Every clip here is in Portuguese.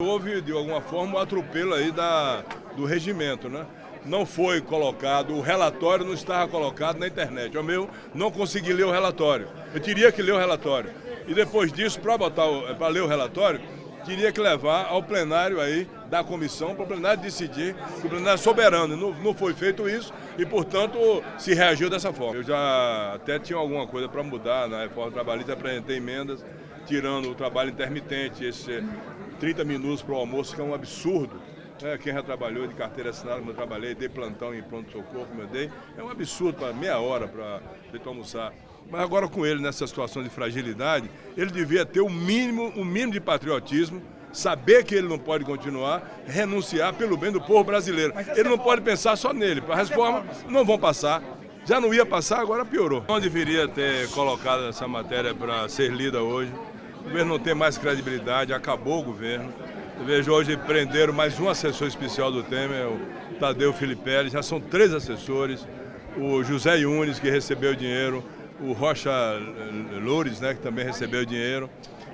Houve, de alguma forma, um atropelo aí da, do regimento, né? Não foi colocado, o relatório não estava colocado na internet. O meu não consegui ler o relatório. Eu teria que ler o relatório. E depois disso, para botar para ler o relatório, teria que levar ao plenário aí da comissão, para o plenário decidir, que o plenário é soberano. Não, não foi feito isso e, portanto, se reagiu dessa forma. Eu já até tinha alguma coisa para mudar na reforma trabalhista, apresentei emendas, tirando o trabalho intermitente, esse 30 minutos para o almoço, que é um absurdo. É, quem já trabalhou de carteira assinada, como eu trabalhei, dei plantão em pronto-socorro, como eu dei, é um absurdo para meia hora para almoçar. Mas agora com ele nessa situação de fragilidade, ele devia ter o mínimo, o mínimo de patriotismo, saber que ele não pode continuar, renunciar pelo bem do povo brasileiro. Ele não pode pensar só nele. Para a reforma não vão passar. Já não ia passar, agora piorou. Não deveria ter colocado essa matéria para ser lida hoje. O governo não tem mais credibilidade, acabou o governo. Eu vejo hoje prenderam mais um assessor especial do Temer, o Tadeu Filipe, já são três assessores, o José Yunes, que recebeu dinheiro, o Rocha Loures, né, que também recebeu dinheiro.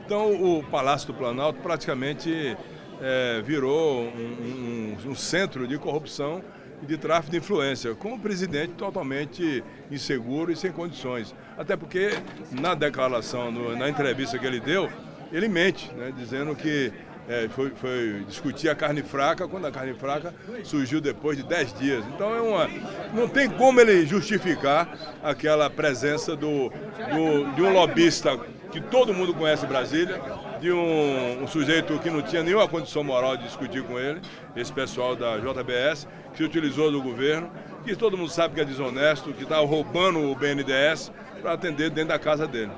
Então o Palácio do Planalto praticamente é, virou um, um, um centro de corrupção e de tráfico de influência, com o presidente totalmente inseguro e sem condições. Até porque na declaração, no, na entrevista que ele deu, ele mente, né, dizendo que é, foi, foi, discutir a carne fraca, quando a carne fraca surgiu depois de 10 dias. Então é uma, não tem como ele justificar aquela presença do, do, de um lobista que todo mundo conhece em Brasília, de um, um, sujeito que não tinha nenhuma condição moral de discutir com ele, esse pessoal da JBS, que se utilizou do governo, que todo mundo sabe que é desonesto, que está roubando o BNDES para atender dentro da casa dele.